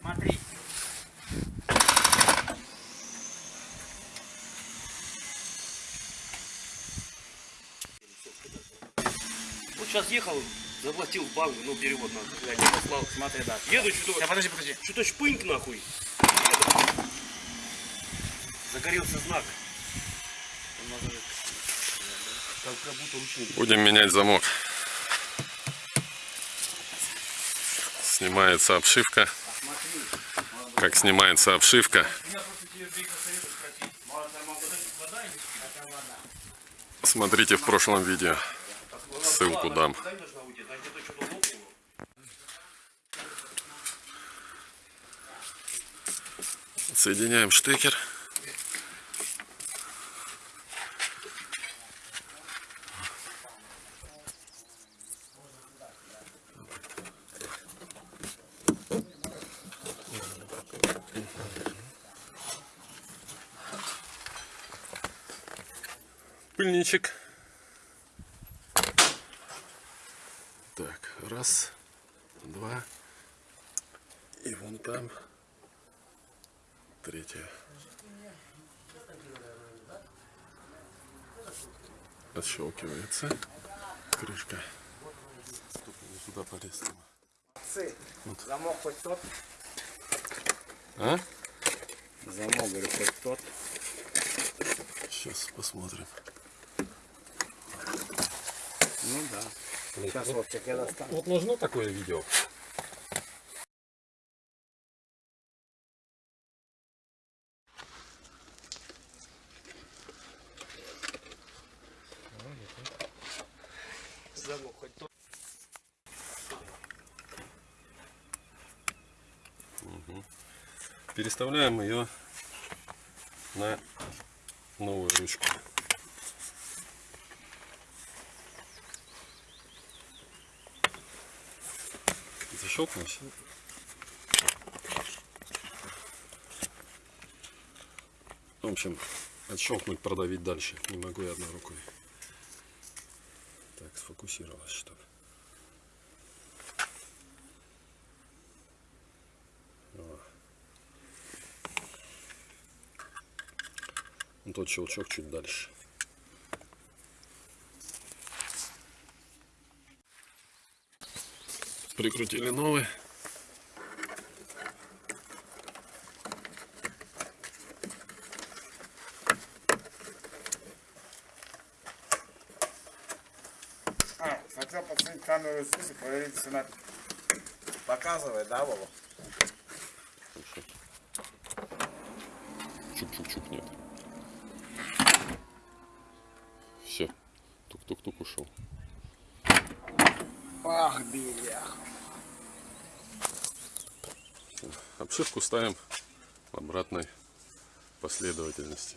Смотри. Вот сейчас ехал, заплатил в банк, ну перевод надо, я не послал. Смотри, да. Еду, что-то, подожди, подожди. что-то шпыньк нахуй. Загорелся знак. Как, как будто ручник. Будем менять замок. Снимается обшивка. Как снимается обшивка. Смотрите в прошлом видео. Ссылку дам. Соединяем штекер. Пыльничек. Так, раз, два. И вон там третья. Отщелкивается крышка. Только не туда полез. Замок хоть тот. А? Замок, говорю, хоть тот. Сейчас посмотрим. Ну да. Сейчас, Вовчик, я достану. Вот нужно такое видео. Замок хоть тот. Переставляем ее на новую ручку. Защелкнулось? В общем, отщелкнуть, продавить дальше. Не могу я одной рукой. Так, сфокусировалось что-то. Ну, тот щелчок чуть дальше. Прикрутили новый. А, хотел подсунуть камеру снизу, проверить, если она показывает, да, Вова? Чук-чук-чук нет. Все. Тук-тук-тук ушел. Ах, белях. Обшивку ставим в обратной последовательности.